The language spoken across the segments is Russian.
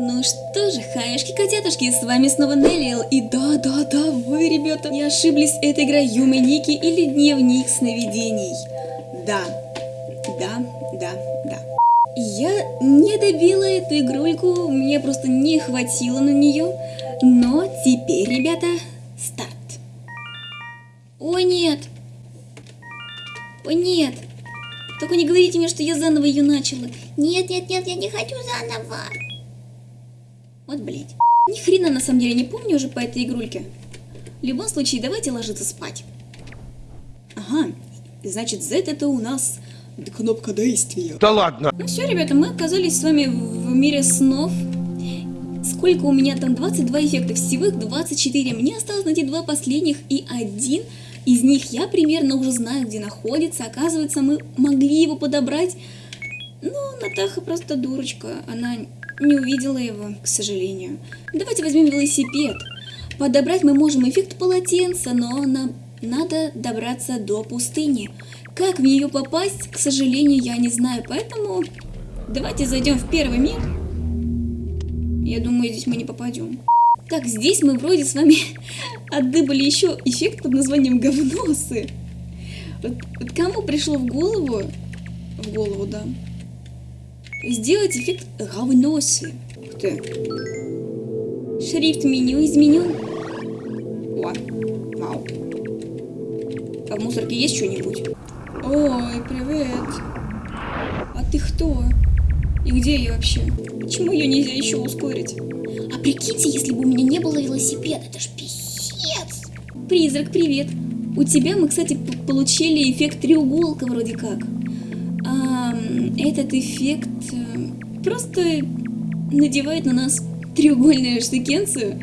Ну что же, хаюшки-котятушки, с вами снова Неллиэл, и да-да-да, вы, ребята, не ошиблись, это игра Юми Ники или Дневник сновидений. Да, да, да, да. Я не добила эту игрульку, мне просто не хватило на нее, но теперь, ребята, старт. О нет! О нет! Только не говорите мне, что я заново ее начала. Нет, нет, нет, я не хочу заново. Вот блять. Ни хрена на самом деле не помню уже по этой игрульке. В любом случае, давайте ложиться спать. Ага, значит, Z это у нас кнопка действия. Да ладно! Ну все, ребята, мы оказались с вами в мире снов. Сколько у меня там? 22 эффекта, всего их 24. Мне осталось найти два последних и один из них я примерно уже знаю, где находится. Оказывается, мы могли его подобрать. Ну, Натаха просто дурочка, она не увидела его, к сожалению. Давайте возьмем велосипед. Подобрать мы можем эффект полотенца, но нам надо добраться до пустыни. Как в нее попасть, к сожалению, я не знаю, поэтому давайте зайдем в первый мир. Я думаю, здесь мы не попадем. Так, здесь мы вроде с вами отдыбали еще эффект под названием говносы. Вот, вот кому пришло в голову, в голову, да, сделать эффект говносы. Ух ты. Шрифт меню изменен. О, вау. А в мусорке есть что-нибудь? Ой, привет. А ты кто? И где я вообще? Почему ее нельзя еще ускорить? А прикиньте, если бы у меня не было велосипеда, это ж писец. Призрак, привет. У тебя мы, кстати, получили эффект треуголка вроде как. Этот эффект э, просто надевает на нас треугольную штукенцию,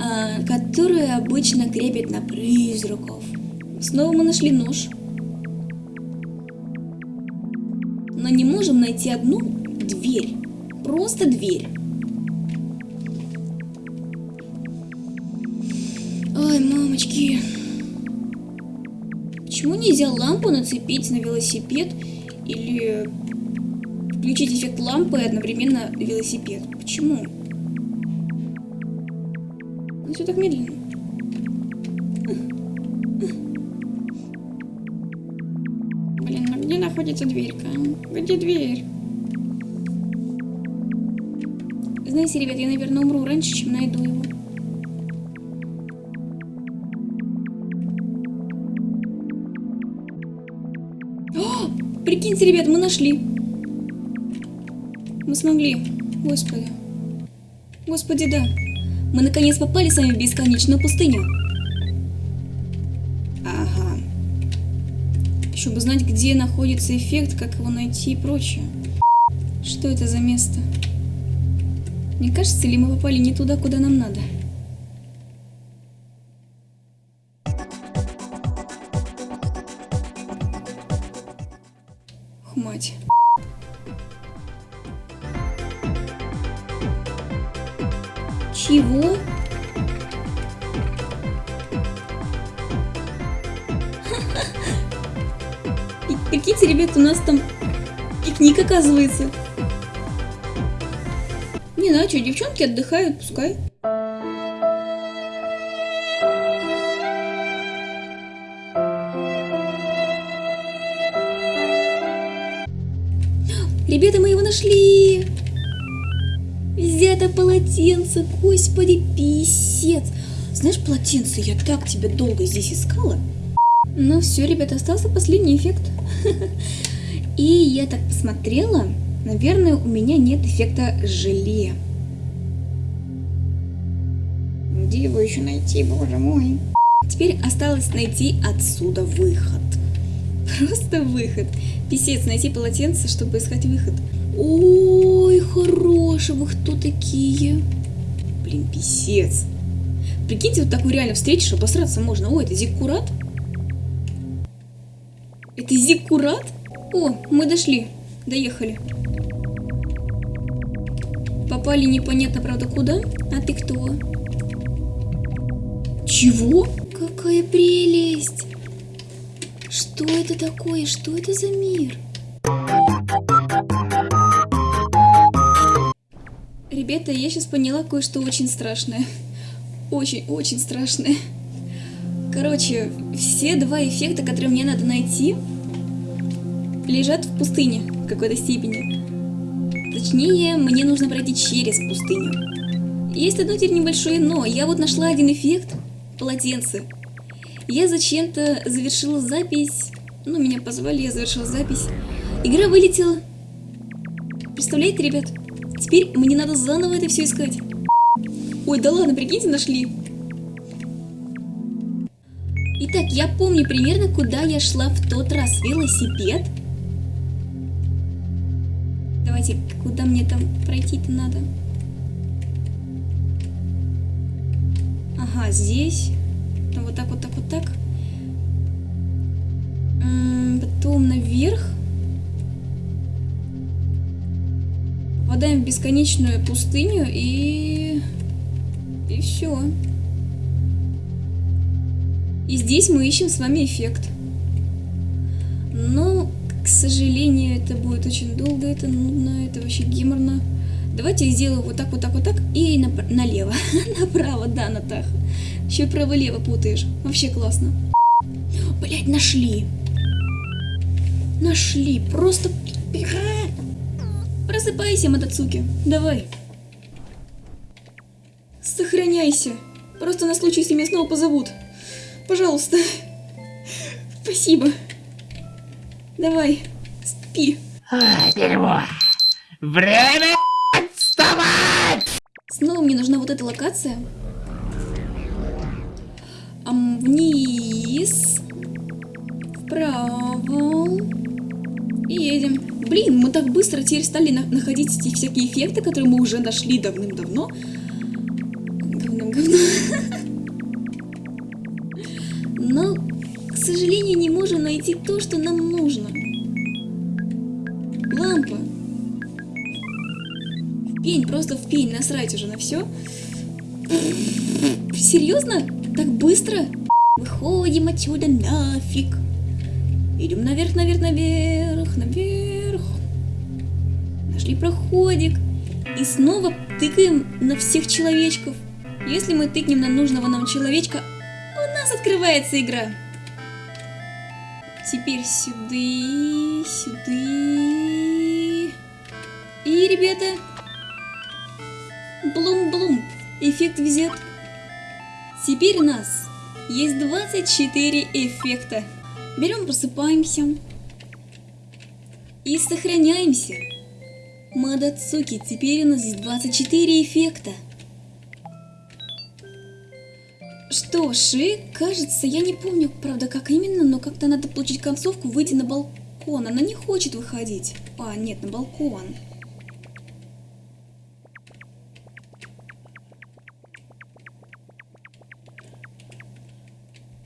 а, которую обычно крепят на призраков. Снова мы нашли нож. Но не можем найти одну дверь. Просто дверь. Ой, мамочки. Почему нельзя лампу нацепить на велосипед или включить эффект лампы и одновременно велосипед? Почему? Ну, все так медленно. Блин, ну где находится дверька? Где дверь? Знаете, ребят, я, наверное, умру раньше, чем найду его. О, прикиньте, ребят, мы нашли. Мы смогли. Господи. Господи, да. Мы наконец попали с вами в бесконечную пустыню. Ага. Еще бы знать, где находится эффект, как его найти и прочее. Что это за место? Не кажется ли мы попали не туда, куда нам надо? Мать. Чего? Прикиньте, ребят, у нас там пикник оказывается. Не знаю, что, девчонки отдыхают, пускай. Ребята, мы его нашли! Взято полотенце, господи, писец. Знаешь, полотенце, я так тебя долго здесь искала. Ну все, ребята, остался последний эффект. И я так посмотрела, наверное, у меня нет эффекта желе. Где его еще найти, боже мой? Теперь осталось найти отсюда выход. Просто выход. Писец, найти полотенце, чтобы искать выход. Ой, хорошего, кто такие? Блин, писец. Прикиньте, вот такую реально встретишь, обосраться можно. О, это Зиккурат? Это Зиккурат? О, мы дошли. Доехали. Попали непонятно, правда, куда? А ты кто? Чего? Какая прелесть! Что это такое? Что это за Ребята, я сейчас поняла кое-что очень страшное. Очень-очень страшное. Короче, все два эффекта, которые мне надо найти, лежат в пустыне в какой-то степени. Точнее, мне нужно пройти через пустыню. Есть одно теперь небольшое но. Я вот нашла один эффект полотенце. Я зачем-то завершила запись. Ну, меня позвали, я завершила запись. Игра вылетела. Представляете, ребят? Теперь мне надо заново это все искать. Ой, да ладно, прикиньте, нашли. Итак, я помню примерно, куда я шла в тот раз. Велосипед. Давайте, куда мне там пройти-то надо? Ага, здесь. Ну, вот так, вот так, вот так. Потом наверх. Попадаем в бесконечную пустыню и... И все. И здесь мы ищем с вами эффект. Но, к сожалению, это будет очень долго, это нудно, это вообще геморно. Давайте я сделаю вот так, вот так, вот так и напр- налево. Направо, да, Натаха. Еще право-лево путаешь. Вообще классно. Блять, нашли. Нашли. Просто... Просыпайся, Матацуки. Давай. Сохраняйся. Просто на случай, если меня снова позовут. Пожалуйста. Спасибо. Давай. Спи. А, дерьмо. Время! Снова мне нужна вот эта локация. Ам, вниз. Вправо. И едем. Блин, мы так быстро теперь стали на- находить эти всякие эффекты, которые мы уже нашли давным-давно. Давным-давно. Но, к сожалению, не можем найти то, что нам нужно. Пень, просто в пень, насрать уже на все. Серьезно? Так быстро? Выходим отсюда нафиг. Идем наверх, наверх, наверх, наверх. Нашли проходик. И снова тыкаем на всех человечков. Если мы тыкнем на нужного нам человечка, у нас открывается игра. Теперь сюда, сюда. И, ребята, Блум-блум. Эффект везет. Теперь у нас есть 24 эффекта. Берем, просыпаемся. И сохраняемся. Мадацуки, теперь у нас есть 24 эффекта. Что ж, и кажется, я не помню, правда, как именно, но как-то надо получить концовку, выйти на балкон. Она не хочет выходить. А, нет, на балкон.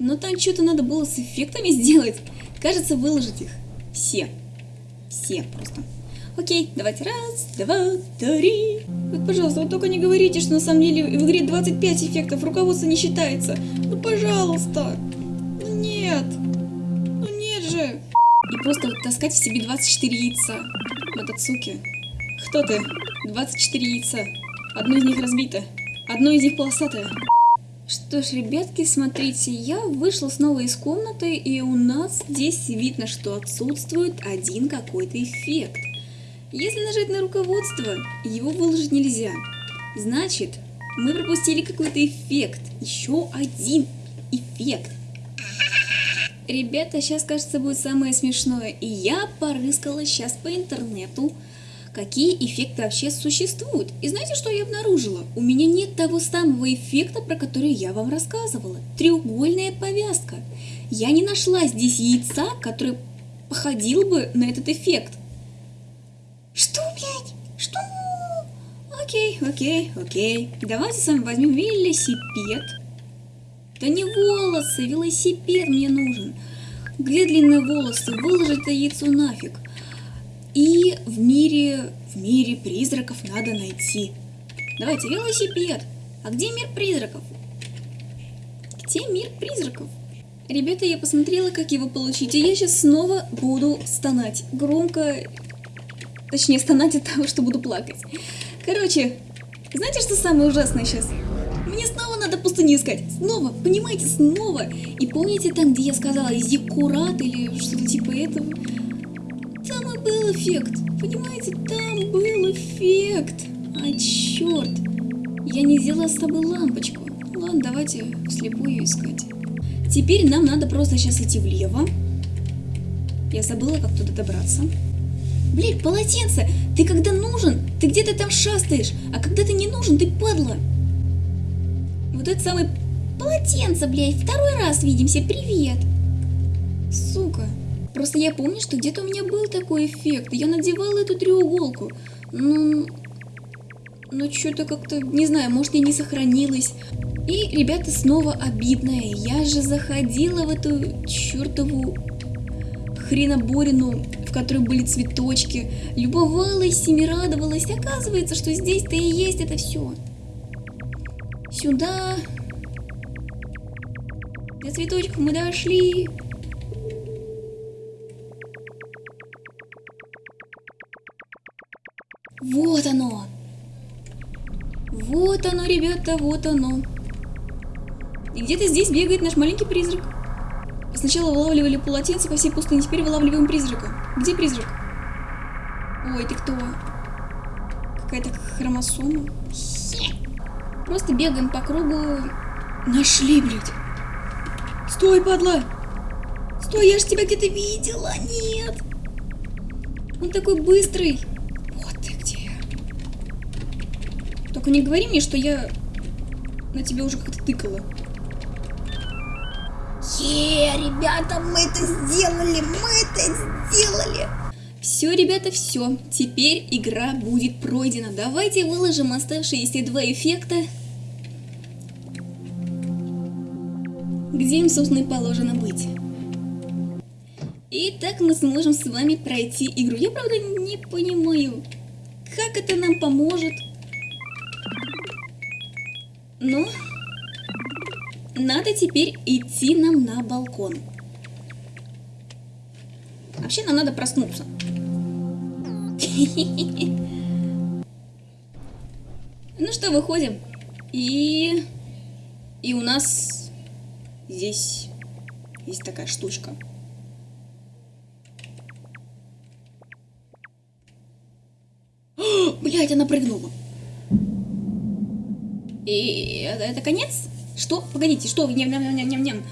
Но там что-то надо было с эффектами сделать. Кажется, выложить их. Все. Все просто. Окей, давайте раз, два, три. Вот, пожалуйста, вот только не говорите, что на самом деле в игре 25 эффектов, руководство не считается. Ну, пожалуйста. Ну, нет. Ну, нет же. И просто таскать в себе 24 яйца. Матацуки. Кто ты? 24 яйца. Одно из них разбито. Одно из них полосатое. Что ж, ребятки, смотрите, я вышла снова из комнаты, и у нас здесь видно, что отсутствует один какой-то эффект. Если нажать на руководство, его выложить нельзя. Значит, мы пропустили какой-то эффект. Еще один эффект. Ребята, сейчас, кажется, будет самое смешное. И я порыскала сейчас по интернету, какие эффекты вообще существуют. И знаете, что я обнаружила? У меня нет того самого эффекта, про который я вам рассказывала. Треугольная повязка. Я не нашла здесь яйца, который походил бы на этот эффект. Что, блядь? Что? Окей, окей, окей. Давайте с вами возьмем велосипед. Да не волосы, велосипед мне нужен. Где длинные волосы? Выложить это яйцо нафиг. И в мире, в мире призраков надо найти. Давайте, велосипед. А где мир призраков? Где мир призраков? Ребята, я посмотрела, как его получить, и я сейчас снова буду стонать. Громко, точнее, стонать от того, что буду плакать. Короче, Знаете, что самое ужасное сейчас? Мне снова надо пустыню искать. Снова, понимаете, снова. И помните там, где я сказала Зиккурат или что-то типа этого? Там и был эффект. Понимаете, там был эффект. А черт. Я не взяла с собой лампочку. Ладно, давайте вслепую искать. Теперь нам надо просто сейчас идти влево. Я забыла, как туда добраться. Блин, полотенце! Ты когда нужен, ты где-то там шастаешь, а когда ты не нужен, ты падла. Вот это самое полотенце, блядь, второй раз видимся, привет. Сука. Просто я помню, что где-то у меня был такой эффект, я надевала эту треуголку. Ну, ну что-то как-то, не знаю, может я не сохранилась. И, ребята, снова обидное. Я же заходила в эту чертову хреноборину, в которой были цветочки, любовалась ими радовалась. Оказывается, что здесь-то и есть это все. Сюда. До цветочков мы дошли. Ребята, вот оно. И где-то здесь бегает наш маленький призрак. Сначала вылавливали полотенце по всей пустыне, теперь вылавливаем призрака. Где призрак? Ой, ты кто? Какая-то хромосома. Просто бегаем по кругу. Нашли, блядь. Стой, падла! Стой, я ж тебя где-то видела. Нет. Он такой быстрый. Вот ты где. Только не говори мне, что я на тебя уже как-то тыкала. Е, ребята, мы это сделали, мы это сделали. Все, ребята, все. Теперь игра будет пройдена. Давайте выложим оставшиеся два эффекта. Где им, собственно, и положено быть. И так мы сможем с вами пройти игру. Я, правда, не понимаю, как это нам поможет. Но надо теперь идти нам на балкон. Вообще нам надо проснуться. Ну что, выходим. И... И у нас здесь есть такая штучка. Блять, она прыгнула. И это, это конец? Что? Погодите, что? Ням -ням -ням -ням -ням.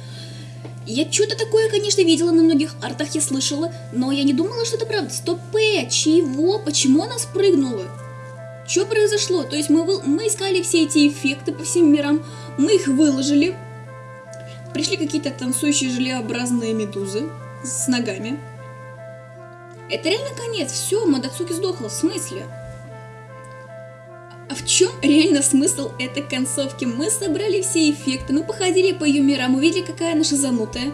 Я что-то такое, конечно, видела на многих артах, я слышала, но я не думала, что это правда. Стоп, чего? Почему она спрыгнула? Что произошло? То есть мы, вы... мы искали все эти эффекты по всем мирам, мы их выложили. Пришли какие-то танцующие желеобразные медузы с ногами. Это реально конец. Все, Мадацуки сдохла. В смысле? А в чем реально смысл этой концовки? Мы собрали все эффекты, мы походили по ее мирам, увидели, какая она шизанутая.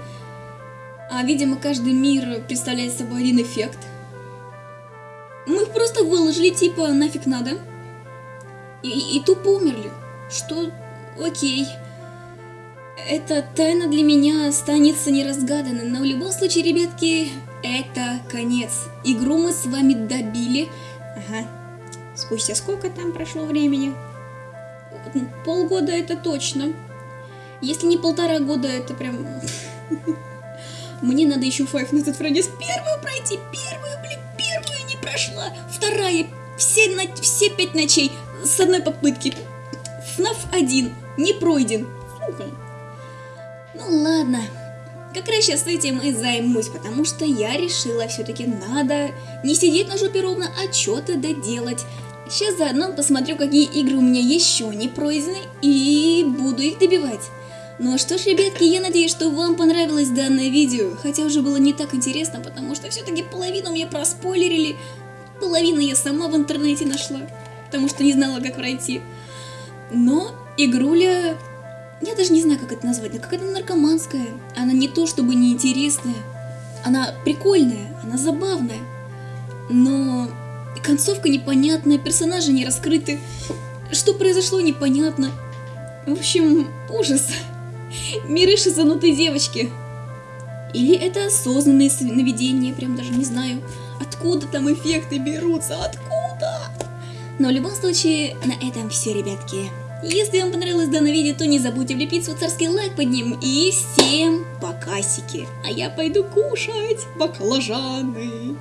А, видимо, каждый мир представляет собой один эффект. Мы их просто выложили, типа, нафиг надо. И, и, и тупо умерли. Что? Окей. Эта тайна для меня останется неразгаданной, но в любом случае, ребятки, это конец. Игру мы с вами добили. Ага. Спустя сколько там прошло времени? Полгода это точно. Если не полтора года, это прям... Мне надо еще Five Nights at Freddy's первую пройти. Первую, блин, первую не прошла. Вторая, все, на... все пять ночей с одной попытки. FNAF 1 не пройден. Сука. Ну ладно. Как раз сейчас этим и займусь, потому что я решила все-таки надо не сидеть на жопе ровно, а что-то доделать. Сейчас заодно посмотрю, какие игры у меня еще не пройдены, и буду их добивать. Ну а что ж, ребятки, я надеюсь, что вам понравилось данное видео, хотя уже было не так интересно, потому что все-таки половину мне проспойлерили, половину я сама в интернете нашла, потому что не знала, как пройти. Но игруля я даже не знаю, как это назвать, но какая-то наркоманская. Она не то чтобы неинтересная, она прикольная, она забавная. Но концовка непонятная, персонажи не раскрыты. Что произошло, непонятно. В общем, ужас. Миры шизанутой девочки. Или это осознанные сновидения, прям даже не знаю. Откуда там эффекты берутся, откуда? Но в любом случае, на этом все, ребятки. Если вам понравилось данное видео, то не забудьте влепить свой царский лайк под ним. И всем покасики. А я пойду кушать баклажаны.